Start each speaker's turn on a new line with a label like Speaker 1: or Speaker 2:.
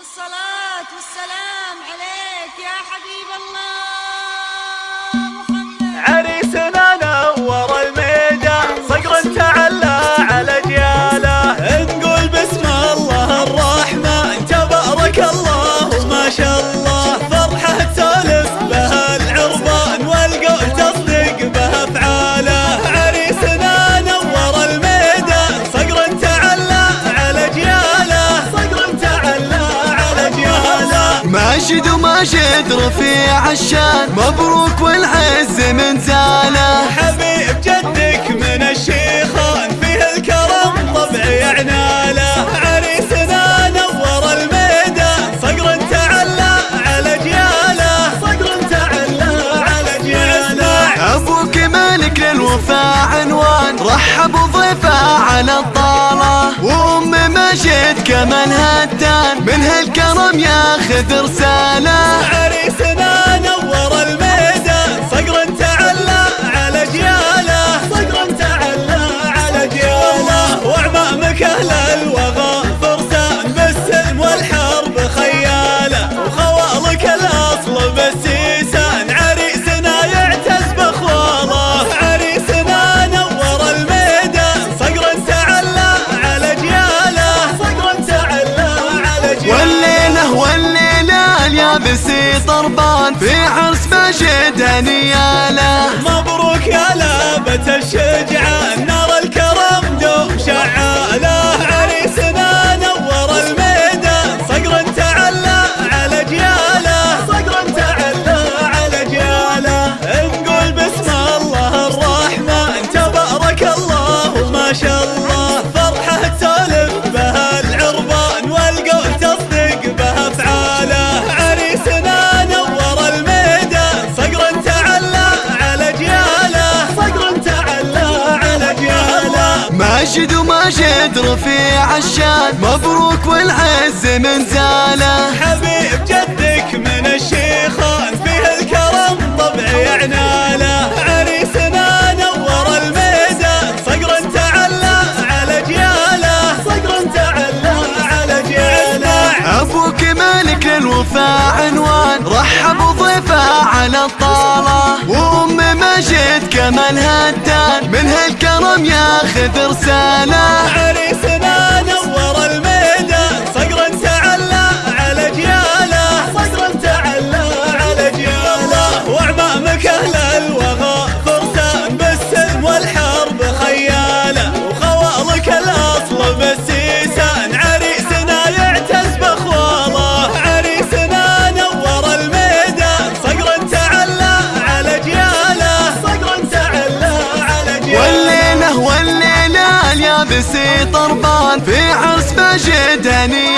Speaker 1: الصلاة والسلام عليك يا حبيب الله.
Speaker 2: وماشد رفيع الشان. مبروك والعز من زاله.
Speaker 3: حبيب جدك من الشيخان فيه الكرم طبعي عناله. عريسنا نور الميدان صقر تعلى على جياله. صقر تعلى على جياله.
Speaker 2: أبوك مالك للوفاء عنوان. رحب وضيفه على الطالة. وأم ماشد كمان هتان من هالكرم ياخذ رساله طربان في عرس ماشد هنياله
Speaker 3: مبروك يا لابة الشجعان جياله
Speaker 2: ماشد وماشد رفيع الشان. مبروك والعز من زاله.
Speaker 3: حبيب جدك من الشيخان فيه الكرم طبعي عناله. عريسنا نور الميدان صقر تعلى على جياله. صقر تعلى على جياله.
Speaker 2: أبوك مالك للوفاء عنوان. رحب وضيفه على الطاله وام كمان هتان من هالكرم ياخذ رساله اليابسي طربان في ماشد هنياله